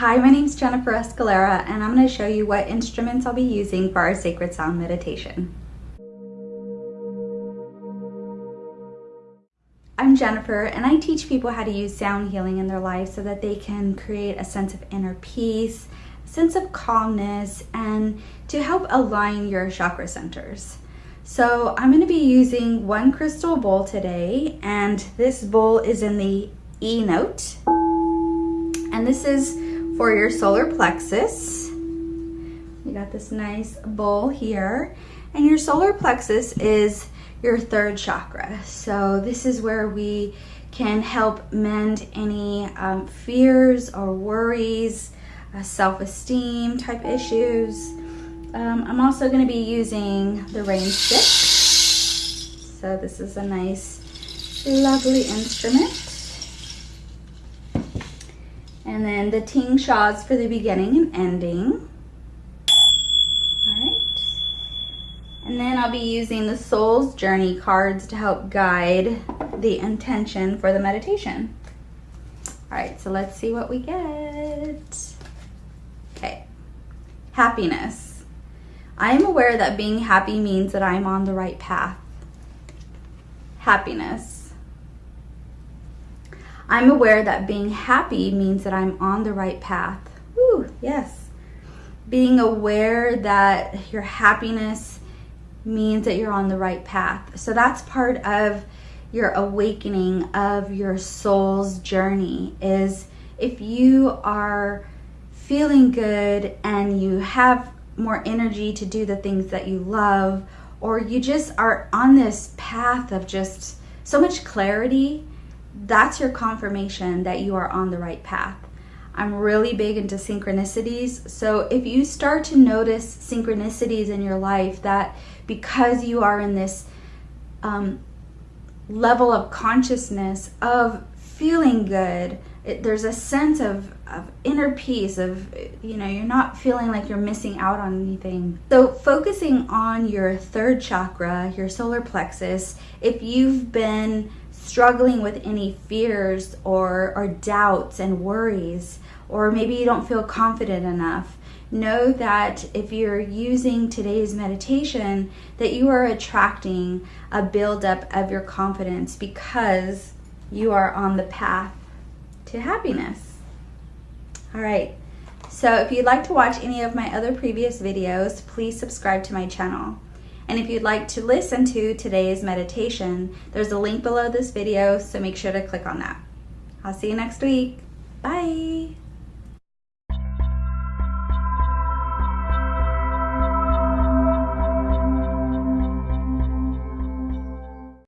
Hi, my name is Jennifer Escalera and I'm going to show you what instruments I'll be using for our Sacred Sound meditation. I'm Jennifer and I teach people how to use sound healing in their life so that they can create a sense of inner peace, sense of calmness, and to help align your chakra centers. So I'm going to be using one crystal bowl today and this bowl is in the E note and this is for your solar plexus. You got this nice bowl here. And your solar plexus is your third chakra. So this is where we can help mend any um, fears or worries, uh, self-esteem type issues. Um, I'm also going to be using the rain stick. So this is a nice, lovely instrument. And then the tingshas for the beginning and ending. Alright. And then I'll be using the Soul's Journey cards to help guide the intention for the meditation. Alright, so let's see what we get. Okay. Happiness. I am aware that being happy means that I'm on the right path. Happiness. I'm aware that being happy means that I'm on the right path. Ooh, yes. Being aware that your happiness means that you're on the right path. So that's part of your awakening of your soul's journey is if you are feeling good and you have more energy to do the things that you love or you just are on this path of just so much clarity that's your confirmation that you are on the right path. I'm really big into synchronicities. So if you start to notice synchronicities in your life that because you are in this um, level of consciousness of feeling good, it, there's a sense of, of inner peace of, you know, you're not feeling like you're missing out on anything. So focusing on your third chakra, your solar plexus, if you've been struggling with any fears or, or doubts and worries, or maybe you don't feel confident enough, know that if you're using today's meditation, that you are attracting a buildup of your confidence because you are on the path to happiness. All right, so if you'd like to watch any of my other previous videos, please subscribe to my channel. And if you'd like to listen to today's meditation, there's a link below this video, so make sure to click on that. I'll see you next week. Bye.